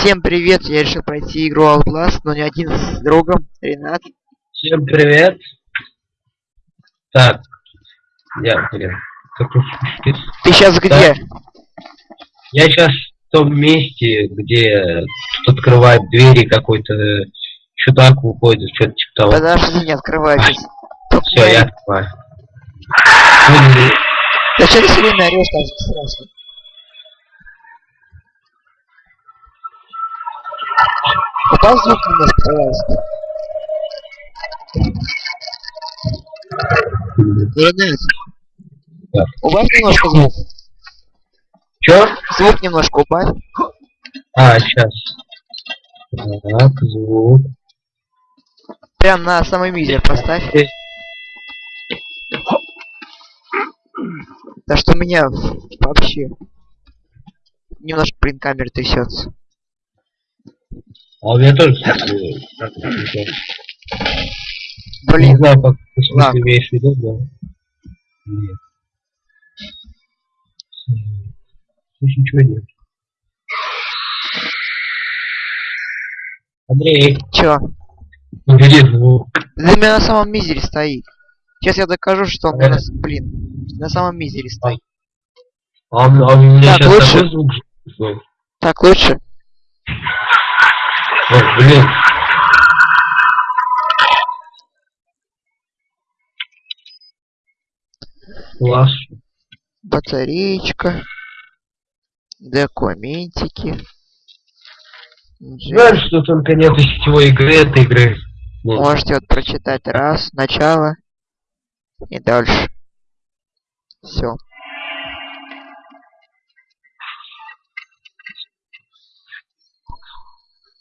Всем привет, я решил пройти игру Outlast, но не один с другом, Ренат. Всем привет. Так, я, блин, шпиц. Ты сейчас где? Я сейчас в том месте, где тут открывает двери какой-то чудак выходит, что-то типа того. Подожди, не открывайтесь. Все, я открываю. Зачем ты все время орешь так сразу? Убавь звук немножко, пожалуйста. Ренат, Да. убавь немножко звук. Чё? Звук немножко убавь. А, сейчас. Так, звук. Прям на самый мизер поставь. Здесь. Да что у меня вообще немножко блин камера трясется. А у меня тоже. Так, Не Блин, знаю, как ты имеешь в виду, да? Нет. Здесь ничего нет. Андрей, чё? убери звук. Да у меня на самом мизере стоит. Сейчас я докажу, что он на Э. с- блин, на самом мизере стоит. А, у м- а у меня Так, сейчас лучше? звук. Так лучше? Ой, блин. Класс. Батареечка. Документики. Знаешь, что только нет сетевой игры этой игры. Ну, Можете вот прочитать раз, начало и дальше. Все.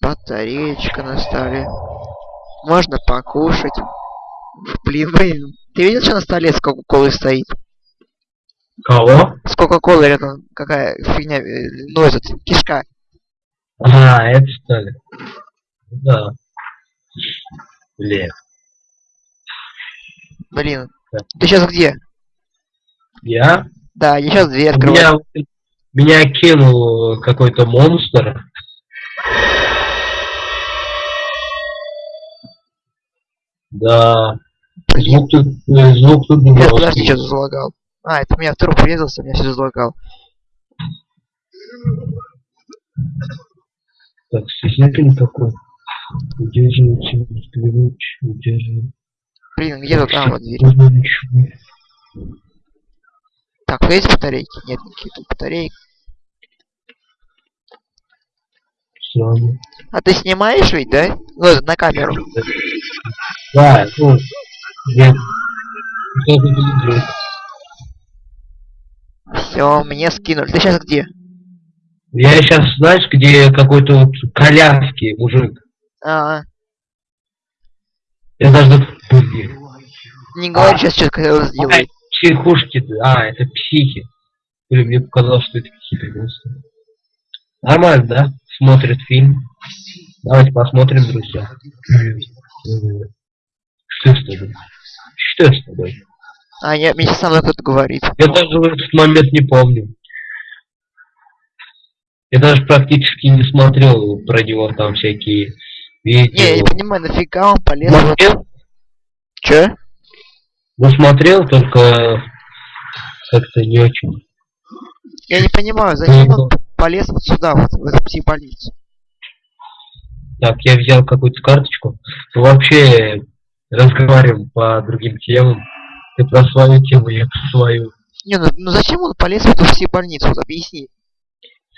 Батареечка на столе. Можно покушать. Блин, блин. Ты видел, что на столе с Кока-Колой стоит? Кого? С Кока-Колой рядом какая фигня, ну этот, кишка. А, это что ли? Да. Блин. Блин. Да. Ты сейчас где? Я? Да, я сейчас дверь открываю. Меня, меня кинул какой-то монстр. Да. Звук тут, э, звук тут Я жесткий. подожди, что залагал. А, это у меня в труп врезался, меня все залагал. Так, свидетель такой. Удерживайте ключ, удерживайте. Блин, где тут? А, вот дверь. Так, есть батарейки? Нет никаких тут батареек. Странно. А ты снимаешь ведь, да? Ну, на камеру. Да, ну, нет. Что ты делаешь? Все, мне скинули. Ты сейчас где? Я сейчас, знаешь, где какой-то вот коляски мужик. А, Я даже... не говори сейчас, что хотел А, психушки, а, это психи. Блин, мне показалось, что это психи просто. Нормально, да? Смотрят фильм. Давайте посмотрим, друзья. Что с тобой? Что с тобой? А, я, мне со мной кто-то говорит. Я даже в этот момент не помню. Я даже практически не смотрел про него там всякие Не, я видео. не понимаю, нафига он полез вот... Смотрел? Чё? Ну, смотрел, только как-то не очень. Я не понимаю, зачем он полез вот сюда, вот, в эту психбольницу? Так, я взял какую-то карточку. Вообще разговариваем по другим темам. Ты про свою тему, я про свою. Не, ну, ну зачем он полез в эту психбольницу? Вот объясни.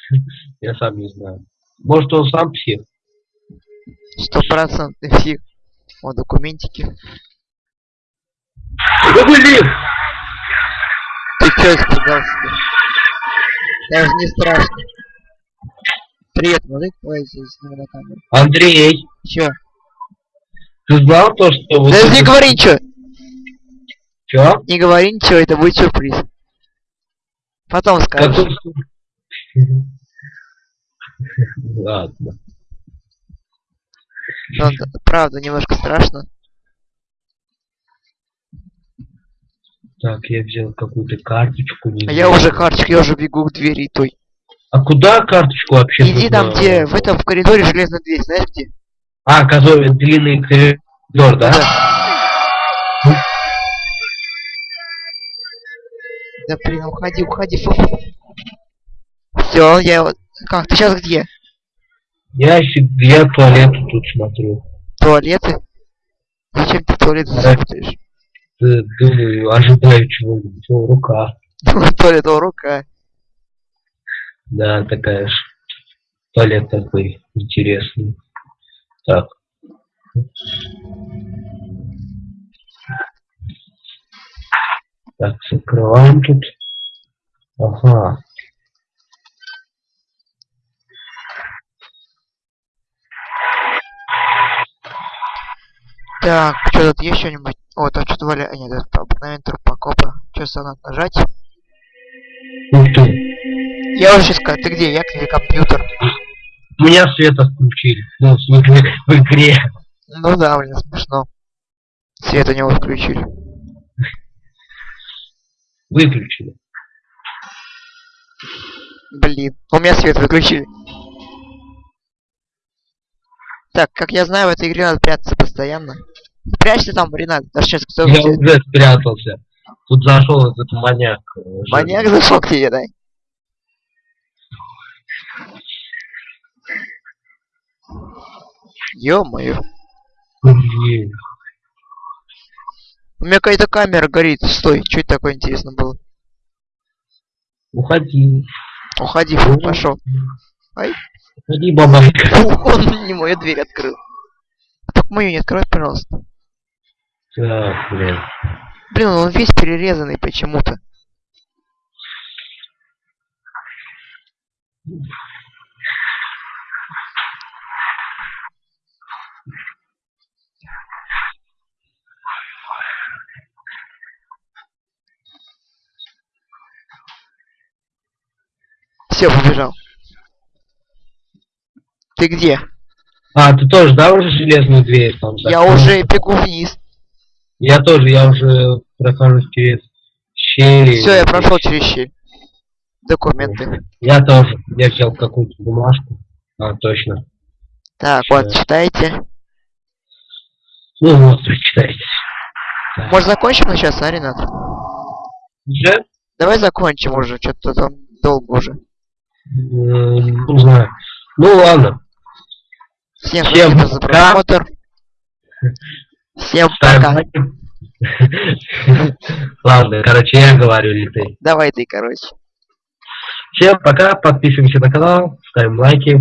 Я сам не знаю. Может, он сам псих? Стопроцентный псих. Вот документики. Да блин! Ты чё испугался? Даже не страшно. Привет, мужик, давай снимем на камеру. Андрей, Чё? Ты знал то, что... вот Да это- не говори ничего! Чё? Не говори ничего, это будет сюрприз. Потом скажешь. Ладно. Ну, д- правда, немножко страшно. Так, я взял какую-то карточку. Не А я уже карточка, я уже бегу к двери той. А куда карточку вообще? Иди там, нужно? где в этом в коридоре железная дверь, знаешь где? А, который длинный коридор, да? Да блин, уходи, уходи. Все, я вот. Как, ты сейчас где? Я, я туалет тут смотрю. Туалеты? Зачем ты туалет Да. смотришь? Д- Думаю, ожидаю чего-нибудь. О, рука. Туалет, о, рука. Да, такая ж. Туалет такой интересный. Так. Так, закрываем тут. Ага. Так, что тут есть что-нибудь? О, там что-то валя... А, нет, это обыкновенный трупокопа. Что надо нажать? Ух ты. Я уже сейчас сказал, ты где? Я где компьютер? У меня свет отключили. Ну, в смысле, в игре. Ну да, блин, смешно. Свет у него включили. Выключили. Блин, у меня свет выключили. Так, как я знаю, в этой игре надо прятаться постоянно. Прячься там, Ренат, даже сейчас кто Я уже спрятался. Тут зашел этот маньяк. э, Маньяк зашел к тебе, да? Ё-моё. У меня какая-то камера горит. Стой, что это такое интересно было? Уходи. Уходи, фу, пошел. Уходи, бабайка. Он не мою дверь открыл. Так мою не открывай, пожалуйста. Так, блин. Блин, он весь перерезанный почему-то. Все, побежал. Ты где? А, ты тоже, да, уже железную дверь там? Я закрыл? уже бегу вниз. Я тоже, я уже прохожу через щели. Все, я прошел через щель. Документы. Я тоже. Я взял какую-то бумажку. А, точно. Так, Всё. вот, читайте. Ну вот, прочитайте. Так. Может закончим на сейчас, а, Ренат? Уже? Давай закончим уже, что-то там долго уже. Не знаю. Ну ладно. Всем Всем спасибо за просмотр. Всем пока. Ладно, короче, я говорю, или ты. Давай ты, короче. Всем пока, подписываемся на канал, ставим лайки.